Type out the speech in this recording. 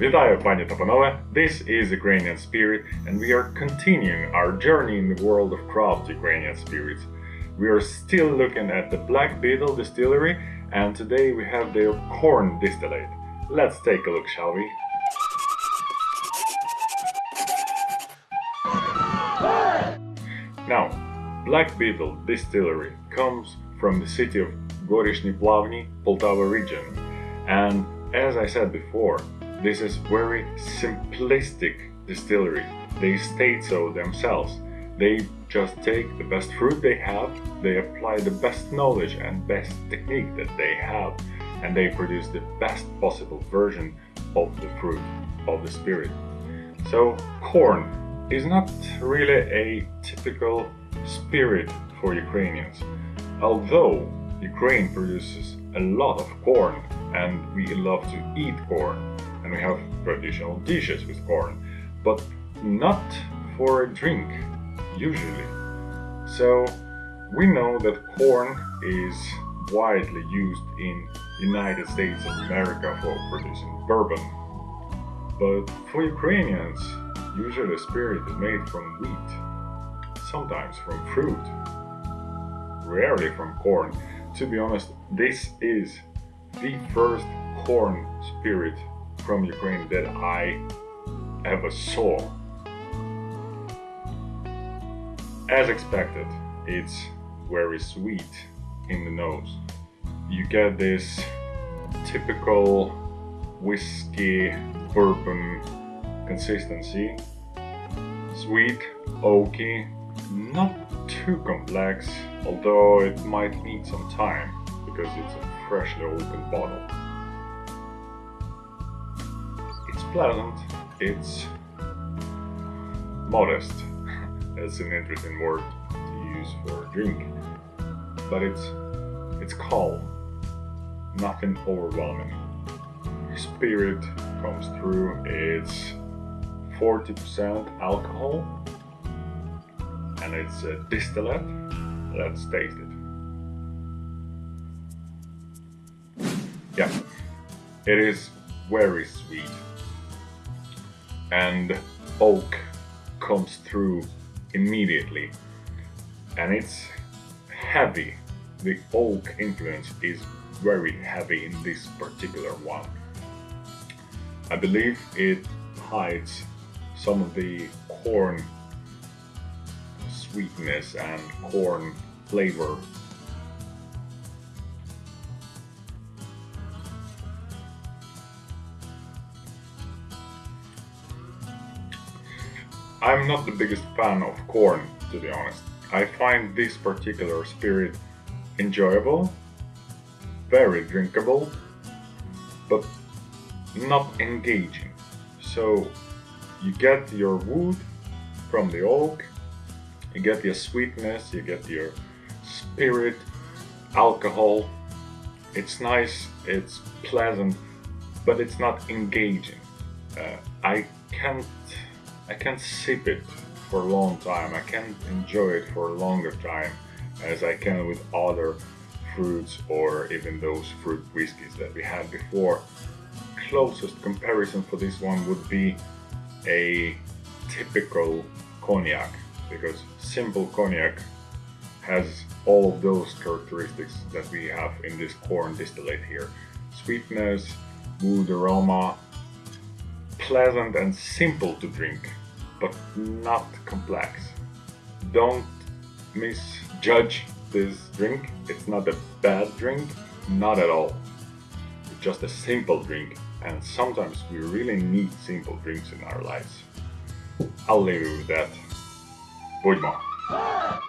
Вітаю, пані та панове! This is Ukrainian Spirit, and we are continuing our journey in the world of craft Ukrainian spirits. We are still looking at the Black Beetle Distillery, and today we have their corn distillate. Let's take a look, shall we? Now, Black Beetle Distillery comes from the city of Gorishny Plavny, Poltava region, and as I said before, this is very simplistic distillery. They state so themselves. They just take the best fruit they have, they apply the best knowledge and best technique that they have, and they produce the best possible version of the fruit, of the spirit. So, corn is not really a typical spirit for Ukrainians. Although Ukraine produces a lot of corn and we love to eat corn and we have traditional dishes with corn, but not for a drink usually. So we know that corn is widely used in United States of America for producing bourbon. But for Ukrainians, usually spirit is made from wheat, sometimes from fruit, rarely from corn. To be honest, this is the first corn spirit from Ukraine that I ever saw. As expected, it's very sweet in the nose. You get this typical whiskey bourbon consistency. Sweet, oaky, not too complex, although it might need some time because it's a freshly opened bottle. Pleasant, it's modest. That's an interesting word to use for a drink. But it's it's calm, nothing overwhelming. Spirit comes through, it's 40% alcohol and it's a distillate. Let's taste it. Yeah, it is very sweet and oak comes through immediately and it's heavy. The oak influence is very heavy in this particular one. I believe it hides some of the corn sweetness and corn flavor. I'm not the biggest fan of corn, to be honest. I find this particular spirit enjoyable, very drinkable, but not engaging. So you get your wood from the oak, you get your sweetness, you get your spirit, alcohol. It's nice, it's pleasant, but it's not engaging. Uh, I can't, I can't sip it for a long time. I can't enjoy it for a longer time as I can with other fruits or even those fruit whiskies that we had before. Closest comparison for this one would be a typical cognac because simple cognac has all of those characteristics that we have in this corn distillate here. Sweetness, wood aroma, pleasant and simple to drink, but not complex. Don't misjudge this drink. It's not a bad drink, not at all. It's just a simple drink and sometimes we really need simple drinks in our lives. I'll leave you with that. Будьмо!